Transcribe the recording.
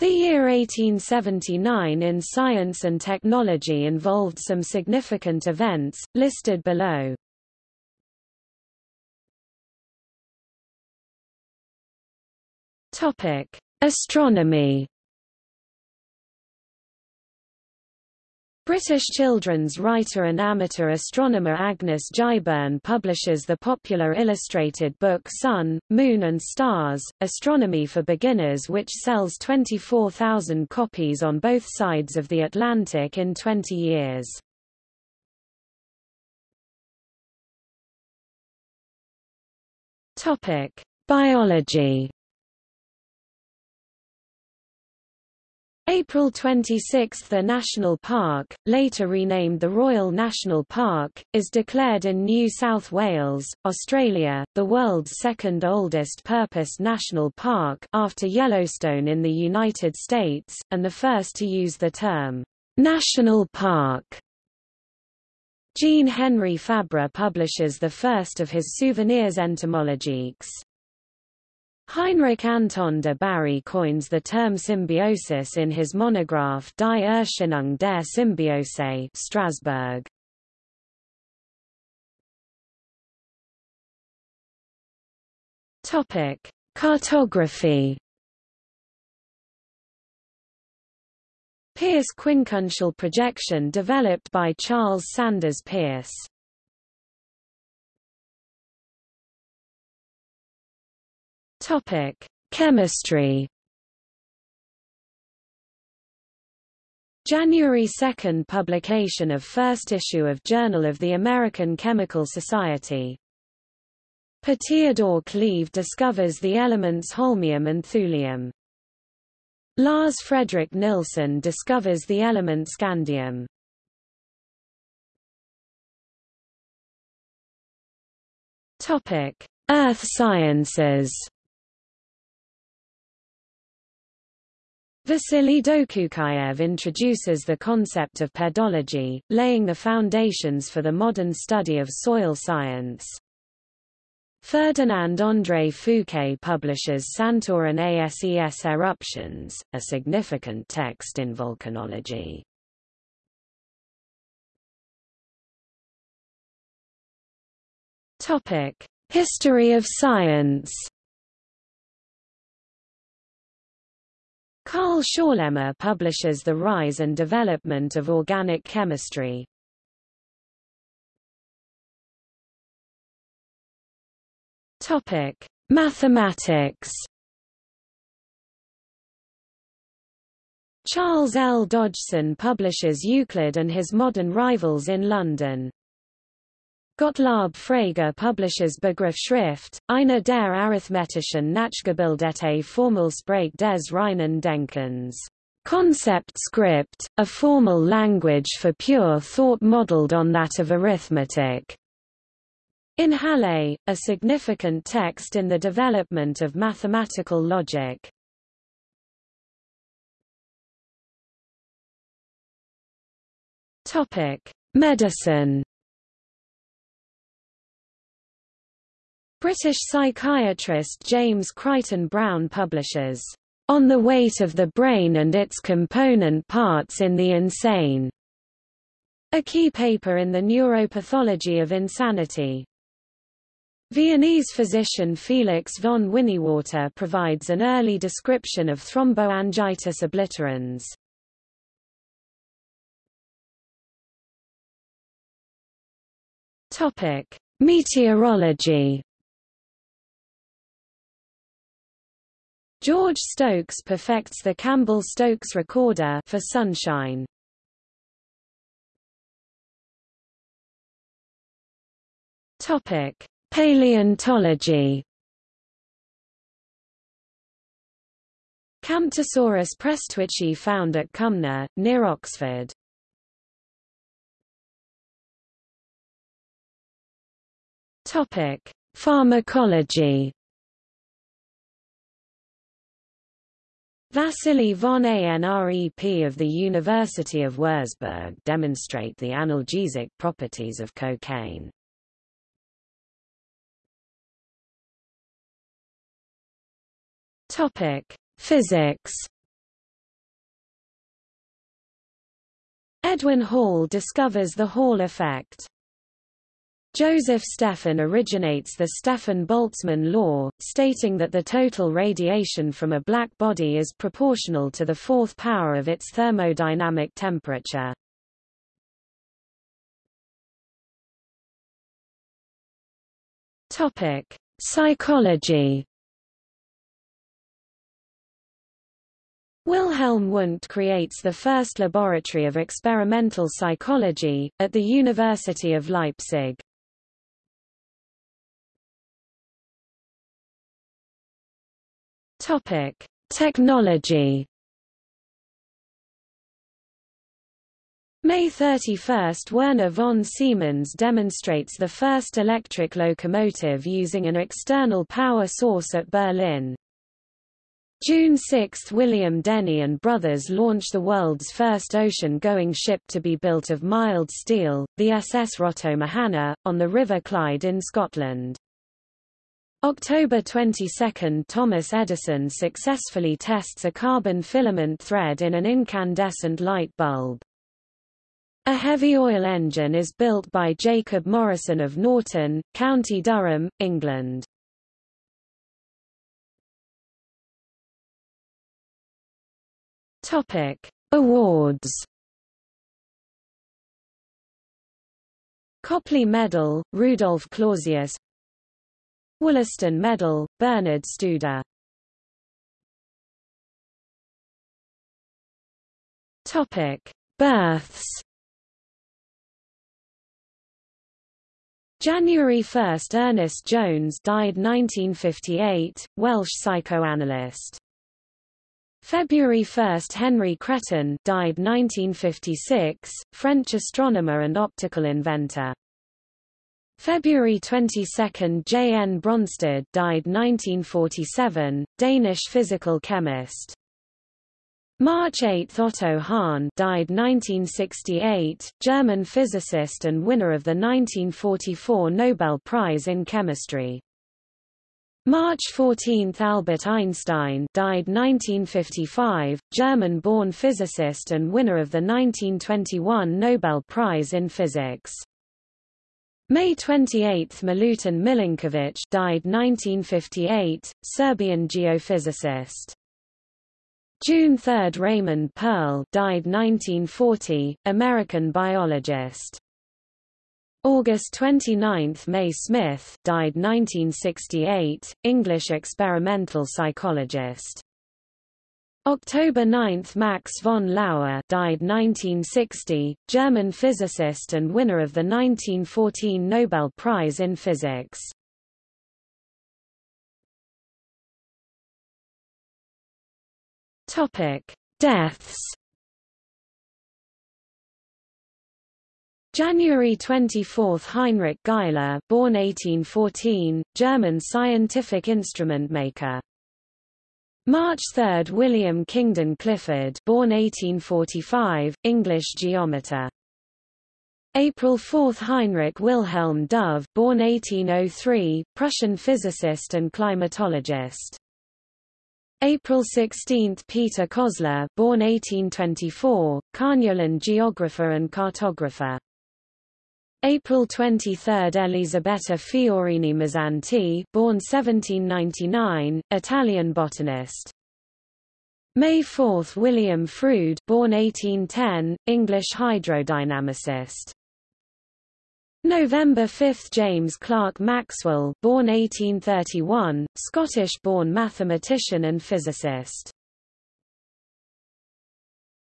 The year 1879 in science and technology involved some significant events, listed below. Astronomy British children's writer and amateur astronomer Agnes Giberne publishes the popular illustrated book Sun, Moon and Stars, Astronomy for Beginners which sells 24,000 copies on both sides of the Atlantic in 20 years. Biology April 26 – The National Park, later renamed the Royal National Park, is declared in New South Wales, Australia, the world's second oldest purpose national park after Yellowstone in the United States, and the first to use the term, "'National Park' Jean Henry Fabre publishes the first of his souvenirs entomologiques. Heinrich Anton de Bary coins the term symbiosis in his monograph Die Erscheinung der Symbiose Strasbourg. Topic: Cartography. Peirce quincuncial projection developed by Charles Sanders Peirce. Topic: Chemistry. January 2 publication of first issue of Journal of the American Chemical Society. Per Theodore Cleve discovers the elements holmium and thulium. Lars Fredrik Nilsson discovers the element scandium. Topic: Earth Sciences. Vasily Dokuchaev introduces the concept of pedology, laying the foundations for the modern study of soil science. Ferdinand André Fouqué publishes Santorin et ses Eruptions, a significant text in volcanology. History of science Carl Schorlemmer publishes The Rise and Development of Organic Chemistry. Topic: Mathematics. Charles L. Dodgson publishes Euclid and his modern rivals in London. Gottlob Frege publishes Begriffsschrift, eine der arithmetischen Nachgebildete Formelsprache des reinen Denkens. Concept script, a formal language for pure thought modeled on that of arithmetic. In Halle, a significant text in the development of mathematical logic. Topic: Medicine British psychiatrist James Crichton Browne publishes, "...on the weight of the brain and its component parts in the insane", a key paper in the neuropathology of insanity. Viennese physician Felix von Winiwarter provides an early description of thromboangiitis obliterans. Meteorology George Stokes perfects the Campbell-Stokes recorder for sunshine. Topic: Paleontology. Camptosaurus prestwichi found at Cumnor, near Oxford. Topic: Pharmacology. Vasily von ANREP of the University of Würzburg demonstrate the analgesic properties of cocaine. Topic: Physics. Edwin Hall discovers the Hall effect. Joseph Stefan originates the Stefan-Boltzmann law, stating that the total radiation from a black body is proportional to the fourth power of its thermodynamic temperature. Topic: Psychology. Wilhelm Wundt creates the first laboratory of experimental psychology, at the University of Leipzig. Topic: Technology. May 31 – Werner von Siemens demonstrates the first electric locomotive using an external power source at Berlin. June 6 – William Denny and Brothers launch the world's first ocean-going ship to be built of mild steel, the SS Roto-Mahana, on the River Clyde in Scotland. October 22 – Thomas Edison successfully tests a carbon filament thread in an incandescent light bulb. A heavy oil engine is built by Jacob Morrison of Norton, County Durham, England. Topic: Awards. Copley Medal, Rudolf Clausius Wollaston Medal, Bernhard Studer Topic: Births. January 1 – Ernest Jones died 1958, Welsh psychoanalyst. February 1 – Henri Chrétien died 1956, French astronomer and optical inventor. February 22 – J. N. Bronsted died 1947, Danish physical chemist. March 8 – Otto Hahn died 1968, German physicist and winner of the 1944 Nobel Prize in Chemistry. March 14 – Albert Einstein died 1955, German-born physicist and winner of the 1921 Nobel Prize in Physics. May 28 – Milutin Milankovic died 1958, Serbian geophysicist. June 3 – Raymond Pearl died 1940, American biologist. August 29 – May Smith died 1968, English experimental psychologist. October 9 – Max von Laue died 1960, German physicist and winner of the 1914 Nobel Prize in Physics. Deaths. January 24 – Heinrich Geissler born 1814, German scientific instrument maker. March 3 – William Kingdon Clifford born 1845, English geometer. April 4 – Heinrich Wilhelm Dove born 1803, Prussian physicist and climatologist. April 16 – Peter Kozler born 1824, Carniolan geographer and cartographer. April 23 – Elisabetta Fiorini Mazzanti born 1799, Italian botanist. May 4 – William Froude born 1810, English hydrodynamicist. November 5 – James Clerk Maxwell born 1831, Scottish-born mathematician and physicist.